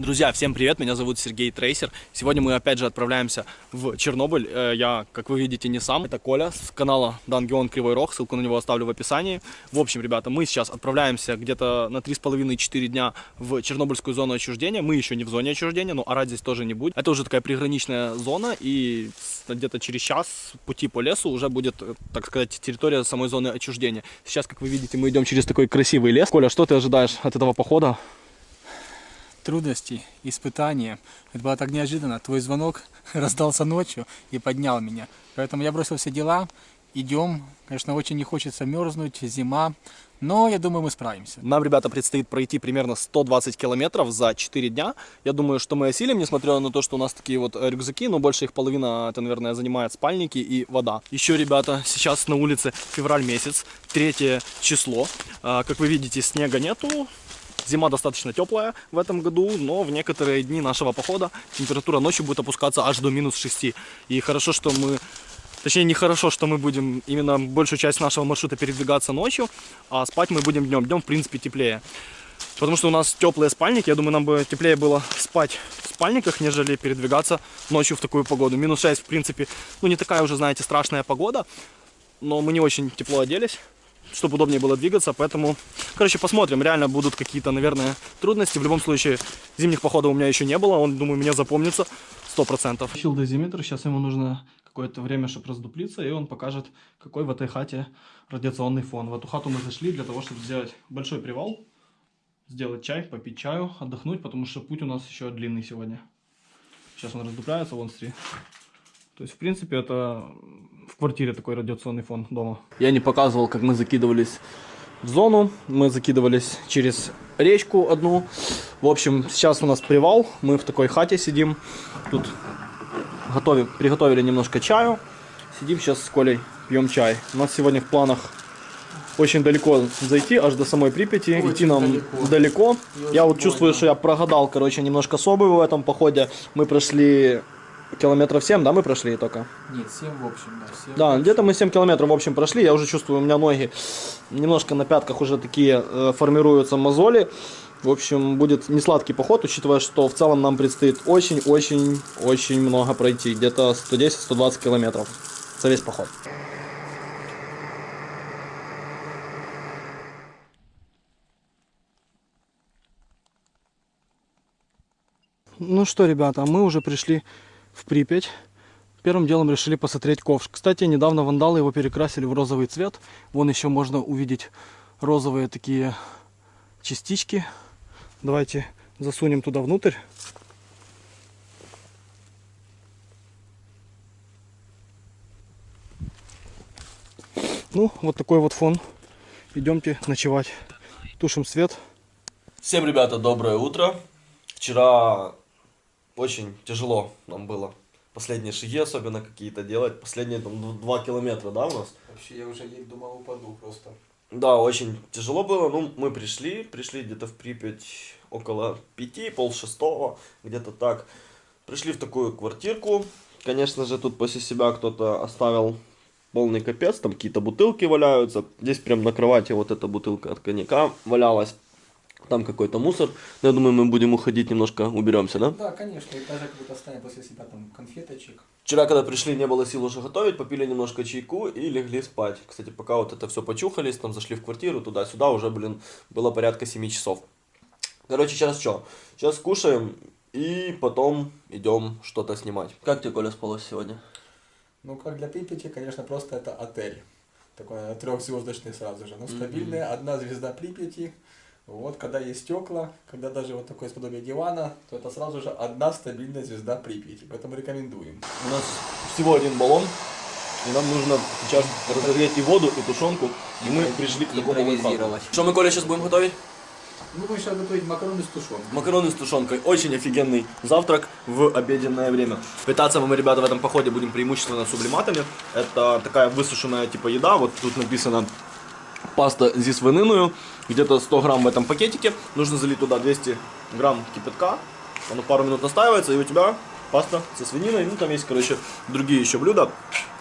Друзья, всем привет, меня зовут Сергей Трейсер. Сегодня мы опять же отправляемся в Чернобыль. Э, Я, как вы видите, не сам. Это Коля с канала Дангион Кривой Рог, ссылку на него оставлю в описании. В общем, ребята, мы сейчас отправляемся где-то на 3,5-4 дня в Чернобыльскую зону отчуждения. Мы еще не в зоне отчуждения, но орать здесь тоже не будет. Это уже такая приграничная зона, и где-то через час пути по лесу уже будет, э, так сказать, территория самой зоны отчуждения. Сейчас, как вы видите, мы идем через такой красивый лес. Коля, что ты ожидаешь от этого похода? Трудности, испытания. Это было так неожиданно. Твой звонок раздался ночью и поднял меня. Поэтому я бросил все дела. Идем. Конечно, очень не хочется мерзнуть, зима. Но я думаю, мы справимся. Нам, ребята, предстоит пройти примерно 120 километров за 4 дня. Я думаю, что мы осилим, несмотря на то, что у нас такие вот э, рюкзаки, но больше их половина, это, наверное, занимает спальники и вода. Еще, ребята, сейчас на улице февраль месяц, третье число. А, Как вы видите, снега нету, Зима достаточно теплая в этом году, но в некоторые дни нашего похода температура ночью будет опускаться аж до минус 6. И хорошо, что мы... Точнее, нехорошо, что мы будем именно большую часть нашего маршрута передвигаться ночью, а спать мы будем днем. Днем, в принципе, теплее. Потому что у нас теплые спальники. Я думаю, нам бы теплее было спать в спальниках, нежели передвигаться ночью в такую погоду. Минус 6, в принципе, ну не такая уже, знаете, страшная погода. Но мы не очень тепло оделись чтобы удобнее было двигаться, поэтому, короче, посмотрим, реально будут какие-то, наверное, трудности, в любом случае, зимних походов у меня еще не было, он, думаю, меня запомнится 100%. Включил дозиметр, сейчас ему нужно какое-то время, чтобы раздуплиться, и он покажет, какой в этой хате радиационный фон. В эту хату мы зашли для того, чтобы сделать большой привал, сделать чай, попить чаю, отдохнуть, потому что путь у нас еще длинный сегодня. Сейчас он раздупляется, вон смотри. То есть, в принципе, это в квартире такой радиационный фон дома. Я не показывал, как мы закидывались в зону. Мы закидывались через речку одну. В общем, сейчас у нас привал. Мы в такой хате сидим. Тут готовим, приготовили немножко чаю. Сидим сейчас с Колей, пьем чай. У нас сегодня в планах очень далеко зайти, аж до самой Припяти. Очень Идти нам далеко. далеко. Я очень вот чувствую, больно. что я прогадал, короче, немножко собой в этом походе. Мы прошли километров 7, да, мы прошли только? Нет, 7 в общем, да. 7 Да, где-то мы 7 километров, в общем, прошли. Я уже чувствую, у меня ноги немножко на пятках уже такие э, формируются мозоли. В общем, будет не сладкий поход, учитывая, что в целом нам предстоит очень-очень-очень много пройти. Где-то 110-120 километров за весь поход. Ну что, ребята, мы уже пришли в Припять. Первым делом решили посмотреть ковш. Кстати, недавно вандалы его перекрасили в розовый цвет. Вон еще можно увидеть розовые такие частички. Давайте засунем туда внутрь. Ну, вот такой вот фон. Идемте ночевать. Тушим свет. Всем, ребята, доброе утро. Вчера очень тяжело нам было последние шаги особенно какие-то делать. Последние там два километра, да, у нас? Вообще, я уже думал, упаду просто. Да, очень тяжело было. Ну, мы пришли, пришли где-то в Припять около пяти, пол шестого, где-то так. Пришли в такую квартирку. Конечно же, тут после себя кто-то оставил полный капец, там какие-то бутылки валяются. Здесь прям на кровати вот эта бутылка от коньяка валялась. Там какой-то мусор. Но я думаю, мы будем уходить, немножко уберемся, да? Да, конечно, и даже как будто оставим после себя там конфеточек. Вчера, когда пришли, не было сил уже готовить, попили немножко чайку и легли спать. Кстати, пока вот это все почухались, там зашли в квартиру, туда-сюда, уже, блин, было порядка 7 часов. Короче, сейчас что? Сейчас кушаем и потом идем что-то снимать. Как тебе, Коля, спалось сегодня? Ну, как для Припяти, конечно, просто это отель. Такой трехзвездочный сразу же. Ну, стабильная, одна звезда Припяти. Вот, когда есть стекла, когда даже вот такое подобие дивана, то это сразу же одна стабильная звезда Припяти. Поэтому рекомендуем. У нас всего один баллон, и нам нужно сейчас разогреть и воду, и тушенку, и мы пришли к такому лайфхаку. Что мы, Коля, сейчас будем готовить? Мы будем сейчас готовить макароны с тушенкой. Макароны с тушенкой. Очень офигенный завтрак в обеденное время. Питаться мы, ребята, в этом походе будем преимущественно сублиматами. Это такая высушенная типа еда. Вот тут написано паста зі свининою. Где-то 100 грамм в этом пакетике. Нужно залить туда 200 грамм кипятка. Оно пару минут настаивается, и у тебя паста со свининой. Ну, там есть, короче, другие еще блюда.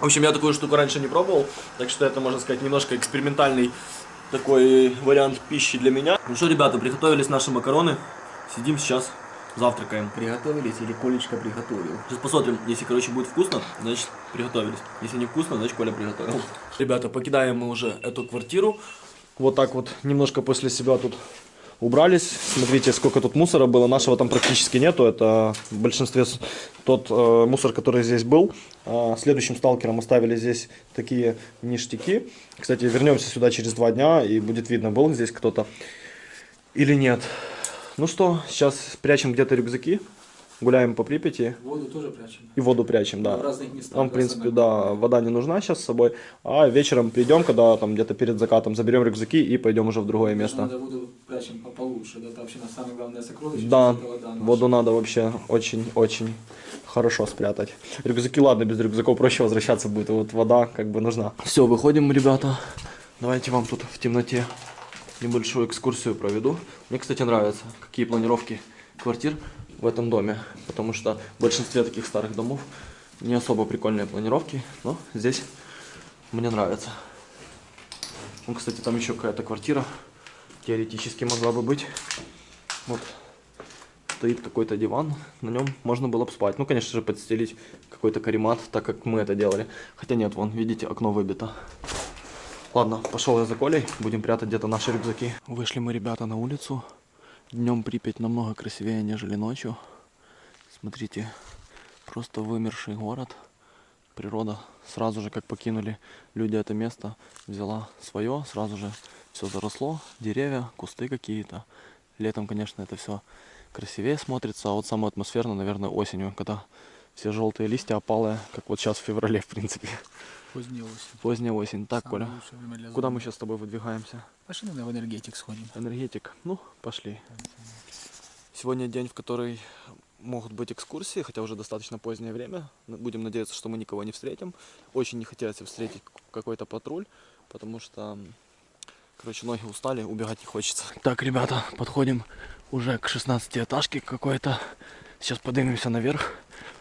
В общем, я такую штуку раньше не пробовал, так что это, можно сказать, немножко экспериментальный такой вариант пищи для меня. Ну что, ребята, приготовились наши макароны. Сидим сейчас, завтракаем. Приготовились или Колечка приготовил? Сейчас посмотрим, если, короче, будет вкусно, значит, приготовились. Если не вкусно, значит, Коля приготовил. Ребята, покидаем мы уже эту квартиру. Вот так вот, немножко после себя тут убрались. Смотрите, сколько тут мусора было. Нашего там практически нету. Это в большинстве тот э, мусор, который здесь был. А следующим сталкером оставили здесь такие ништяки. Кстати, вернемся сюда через два дня и будет видно, был здесь кто-то или нет. Ну что, сейчас прячем где-то рюкзаки. Гуляем по Припяти Воду тоже прячем. и воду прячем, да. В разных местах. Нам, в принципе, да, вода не нужна сейчас с собой. А вечером придем, когда там где-то перед закатом заберем рюкзаки и пойдем уже в другое место. Надо воду прячем по получше. Это вообще на самое главное сокровище. Да, воду надо вообще очень-очень хорошо спрятать. Рюкзаки, ладно, без рюкзаков проще возвращаться будет, вот вода как бы нужна. Все, выходим, ребята. Давайте вам тут в темноте небольшую экскурсию проведу. Мне, кстати, нравятся, какие планировки квартир в этом доме, потому что в большинстве таких старых домов не особо прикольные планировки, но здесь мне нравится. Ну, кстати, там еще какая-то квартира теоретически могла бы быть. Вот стоит какой-то диван, на нем можно было бы спать. Ну, конечно же, подстелить какой-то каремат, так как мы это делали. Хотя нет, вон, видите, окно выбито. Ладно, пошел я за Колей, будем прятать где-то наши рюкзаки. Вышли мы, ребята, на улицу. Днем Припять намного красивее, нежели ночью. Смотрите, просто вымерший город. Природа сразу же, как покинули люди это место, взяла свое, сразу же все заросло, деревья, кусты какие-то. Летом, конечно, это все красивее смотрится, а вот самое атмосферно, наверное, осенью, когда все желтые листья опалые, как вот сейчас в феврале, в принципе. Поздняя осень. Поздняя осень. Так, Самое Коля, куда мы сейчас с тобой выдвигаемся? Пошли наверное, в энергетик сходим. Энергетик. Ну, пошли. Сегодня день, в который могут быть экскурсии, хотя уже достаточно позднее время. Н- Будем надеяться, что мы никого не встретим. Очень не хотелось встретить какой-то патруль, потому что, короче, ноги устали, убегать не хочется. Так, ребята, подходим уже к 16 этажке какой-то. Сейчас поднимемся наверх,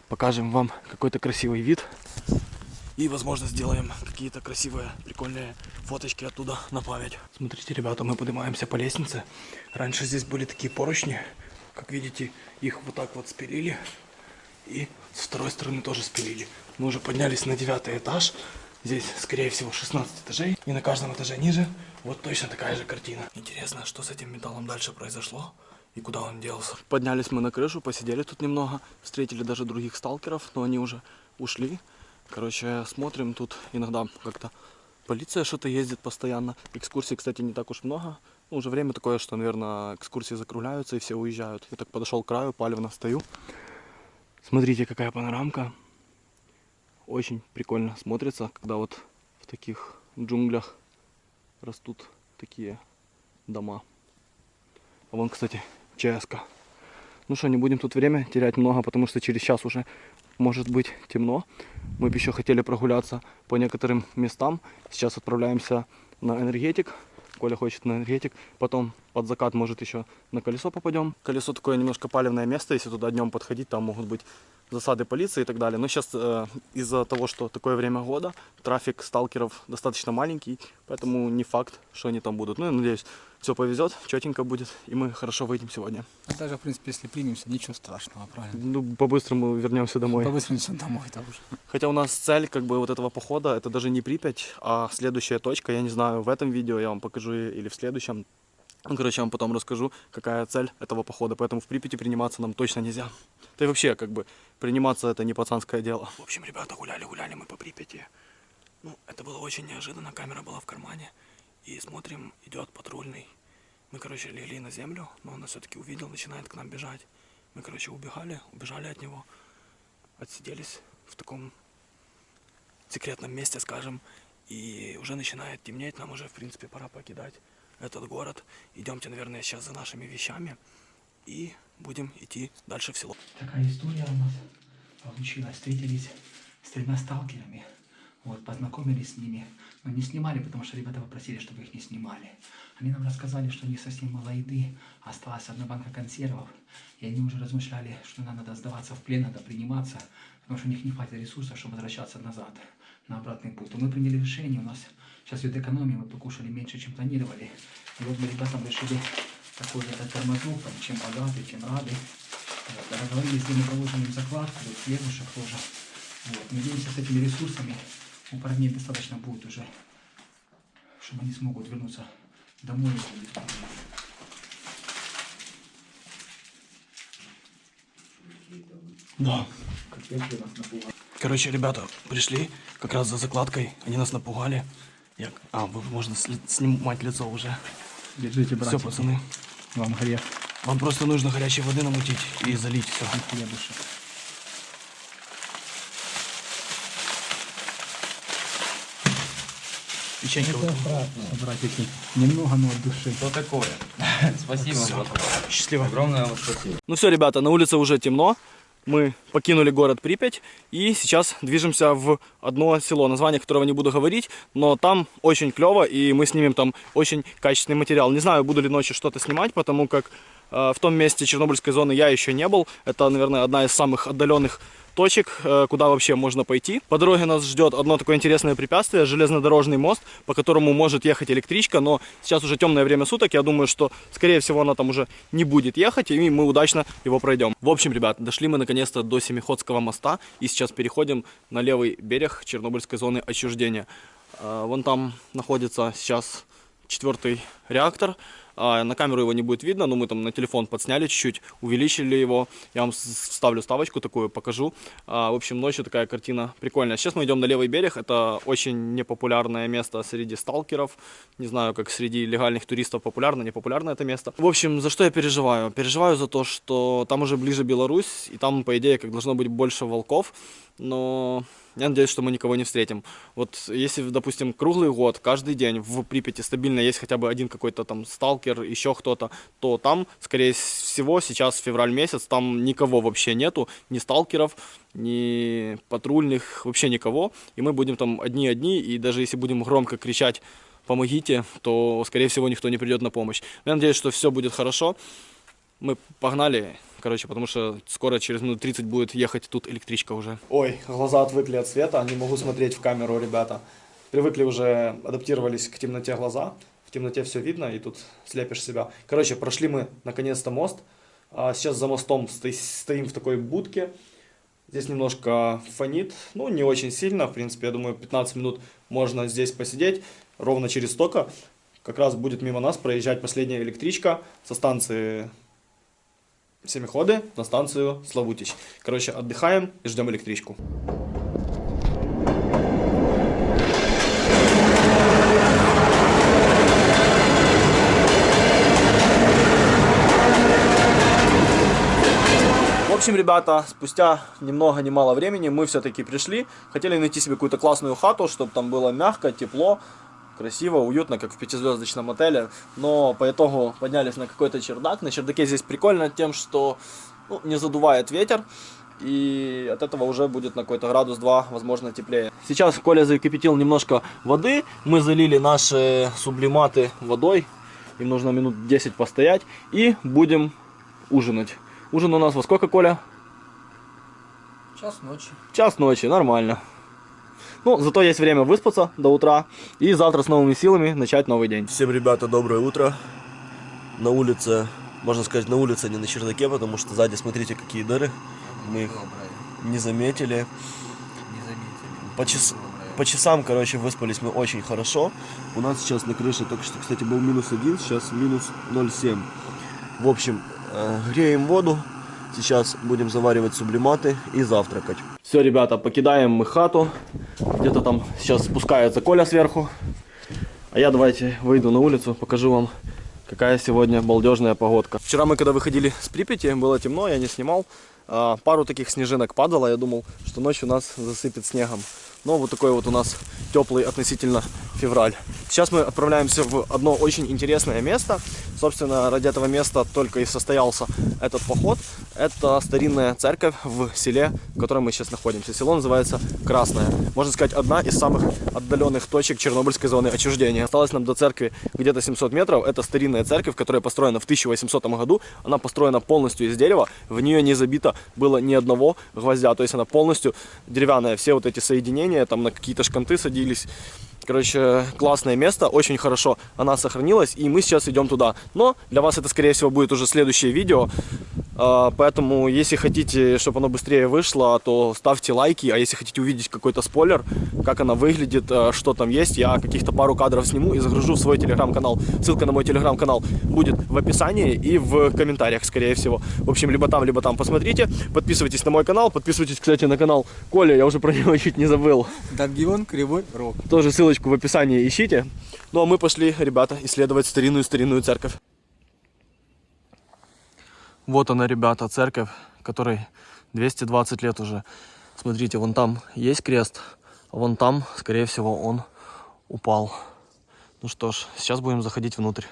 покажем вам какой-то красивый вид. И, возможно, сделаем какие-то красивые, прикольные фоточки оттуда на память. Смотрите, ребята, мы поднимаемся по лестнице. Раньше здесь были такие поручни. Как видите, их вот так вот спилили. И с второй стороны тоже спилили. Мы уже поднялись на девятый этаж. Здесь, скорее всего, 16 этажей. И на каждом этаже ниже вот точно такая же картина. Интересно, что с этим металлом дальше произошло? И куда он делся? Поднялись мы на крышу, посидели тут немного. Встретили даже других сталкеров, но они уже ушли. Короче, смотрим тут иногда как-то полиция что-то ездит постоянно. Экскурсий, кстати, не так уж много. Ну, уже время такое, что, наверное, экскурсии закругляются и все уезжают. Я так подошел к краю, палевно стою. Смотрите, какая панорамка. Очень прикольно смотрится, когда вот в таких джунглях растут такие дома. А вон, кстати, ЧСК. Ну что, не будем тут время терять много, потому что через час уже может быть темно. Мы бы еще хотели прогуляться по некоторым местам. Сейчас отправляемся на энергетик. Коля хочет на энергетик. Потом под закат, может, еще на колесо попадем. Колесо такое немножко палевное место. Если туда днем подходить, там могут быть засады полиции и так далее. Но сейчас э, из-за того, что такое время года, трафик сталкеров достаточно маленький, поэтому не факт, что они там будут. Ну, я надеюсь, все повезет, четенько будет, и мы хорошо выйдем сегодня. А даже, в принципе, если примемся, ничего страшного, правильно? Ну, по-быстрому вернемся домой. Побыстрее домой, это уже. Хотя у нас цель как бы вот этого похода, это даже не Припять, а следующая точка, я не знаю, в этом видео я вам покажу или в следующем. Ну, короче, я вам потом расскажу, какая цель этого похода, поэтому в Припяти приниматься нам точно нельзя. Да и вообще, как бы, приниматься это не пацанское дело. В общем, ребята, гуляли-гуляли мы по Припяти. Ну, это было очень неожиданно, камера была в кармане. И смотрим, идет патрульный. Мы, короче, легли на землю, но он нас все-таки увидел, начинает к нам бежать. Мы, короче, убегали, убежали от него, отсиделись в таком секретном месте, скажем, и уже начинает темнеть, нам уже, в принципе, пора покидать этот город. Идемте, наверное, сейчас за нашими вещами и будем идти дальше в село. Такая история у нас получилась. Встретились с тремя сталкерами. Вот, познакомились с ними. Но не снимали, потому что ребята попросили, чтобы их не снимали. Они нам рассказали, что у них совсем мало еды. Осталась одна банка консервов. И они уже размышляли, что нам надо сдаваться в плен, надо приниматься. Потому что у них не хватит ресурсов, чтобы возвращаться назад, на обратный путь. То мы приняли решение. У нас сейчас идет экономия. Мы покушали меньше, чем планировали. И вот мы ребятам решили такой вот этот тормознул, там, чем богаты, чем рады. Вот, договорились, где мы положим им закладку, вот хлебушек тоже. Вот, надеемся, с этими ресурсами у парней достаточно будет уже, чтобы они смогут вернуться домой. Да. Котлеты нас напугали. Короче, ребята пришли как раз за закладкой. Они нас напугали. Я... А, вы- можно сли- снимать лицо уже. Держите, братья. Все, пацаны. Вам грех. Вам просто нужно горячей воды намутить и залить все. Хлебушек. Печенька. вот. Братики, немного, но от души. Что такое? Спасибо. Счастливо. Огромное вам спасибо. Ну все, ребята, на улице уже темно. Мы покинули город Припять и сейчас движемся в одно село, название которого не буду говорить, но там очень клево и мы снимем там очень качественный материал. Не знаю, буду ли ночью что-то снимать, потому как э, в том месте Чернобыльской зоны я еще не был. Это, наверное, одна из самых отдаленных точек, э, куда вообще можно пойти. По дороге нас ждет одно такое интересное препятствие, железнодорожный мост, по которому может ехать электричка, но сейчас уже темное время суток, я думаю, что, скорее всего, она там уже не будет ехать, и мы удачно его пройдем. В общем, ребят, дошли мы наконец-то до Семиходского моста, и сейчас переходим на левый берег Чернобыльской зоны отчуждения. Э, Вон там находится сейчас четвертый реактор. А, На камеру его не будет видно, но мы там на телефон подсняли чуть-чуть, увеличили его. Я вам вставлю ставочку такую, покажу. А, В общем, ночью такая картина прикольная. Сейчас мы идем на левый берег. Это очень непопулярное место среди сталкеров. Не знаю, как среди легальных туристов популярно, не популярно это место. В общем, за что я переживаю? Переживаю за то, что там уже ближе Беларусь, и там, по идее, как должно быть больше волков. Но я надеюсь, что мы никого не встретим. Вот если, допустим, круглый год, каждый день в Припяти стабильно есть хотя бы один какой-то там сталкер, еще кто-то, то там, скорее всего, сейчас февраль месяц, там никого вообще нету, ни сталкеров, ни патрульных, вообще никого. И мы будем там одни-одни, и даже если будем громко кричать «помогите», то, скорее всего, никто не придет на помощь. Я надеюсь, что все будет хорошо. Мы погнали, короче, потому что скоро, через минут 30 будет ехать тут электричка уже. Ой, глаза отвыкли от света, не могу смотреть в камеру, ребята. Привыкли уже, адаптировались к темноте глаза. В темноте все видно, и тут слепишь себя. Короче, прошли мы наконец-то мост. А сейчас за мостом сто- стоим в такой будке. Здесь немножко фонит, ну, не очень сильно, в принципе, я думаю, 15 минут можно здесь посидеть. Ровно через столько как раз будет мимо нас проезжать последняя электричка со станции Семиходы на станцию Славутич. Короче, отдыхаем и ждем электричку. В общем, ребята, спустя ни много ни мало времени мы все-таки пришли. Хотели найти себе какую-то классную хату, чтобы там было мягко, тепло, красиво, уютно, как в пятизвездочном отеле. Но по итогу поднялись на какой-то чердак. На чердаке здесь прикольно тем, что ну, не задувает ветер. И от этого уже будет на какой-то градус 2, возможно, теплее. Сейчас Коля закипятил немножко воды. Мы залили наши сублиматы водой. Им нужно минут 10 постоять. И будем ужинать. Ужин у нас во сколько, Коля? Час ночи. Час ночи, нормально. Ну, зато есть время выспаться до утра и завтра с новыми силами начать новый день. Всем, ребята, доброе утро. На улице, можно сказать, на улице, а не на чердаке, потому что сзади, смотрите, какие дыры. Мы их не заметили. Не заметили. По, час- Доброе. по часам, короче, выспались мы очень хорошо. У нас сейчас на крыше только что, кстати, был минус один, сейчас минус 0,7. В общем, э, греем воду. Сейчас будем заваривать сублиматы и завтракать. Все, ребята, покидаем мы хату. Где-то там сейчас спускается Коля сверху. А я давайте выйду на улицу, покажу вам, какая сегодня балдежная погодка. Вчера мы когда выходили с Припяти, было темно, я не снимал. А, Пару таких снежинок падало, я думал, что ночью нас засыпет снегом. Но вот такой вот у нас теплый относительно февраль. Сейчас мы отправляемся в одно очень интересное место. Собственно, ради этого места только и состоялся этот поход. Это старинная церковь в селе, в котором мы сейчас находимся. Село называется Красное. Можно сказать, одна из самых отдаленных точек Чернобыльской зоны отчуждения. Осталось нам до церкви где-то 700 метров. Это старинная церковь, которая построена в 1800 году. Она построена полностью из дерева. В нее не забито было ни одного гвоздя. То есть она полностью деревянная. Все вот эти соединения там на какие-то шканты садились. Короче, классное место, очень хорошо она сохранилась, и мы сейчас идем туда. Но для вас это, скорее всего, будет уже следующее видео. А, Поэтому, если хотите, чтобы оно быстрее вышло, то ставьте лайки. А если хотите увидеть какой-то спойлер, как она выглядит, э, что там есть, я каких-то пару кадров сниму и загружу в свой телеграм-канал. Ссылка на мой телеграм-канал будет в описании и в комментариях, скорее всего. В общем, либо там, либо там посмотрите. Подписывайтесь на мой канал. Подписывайтесь, кстати, на канал Коля. Я уже про него чуть не забыл. Дабгион Кривой Рог. Тоже ссылочку в описании ищите. Ну а мы пошли, ребята, исследовать старинную-старинную церковь. Вот она, ребята, церковь, которой 220 лет уже. Смотрите, вон там есть крест, а вон там, скорее всего, он упал. Ну что ж, сейчас будем заходить внутрь.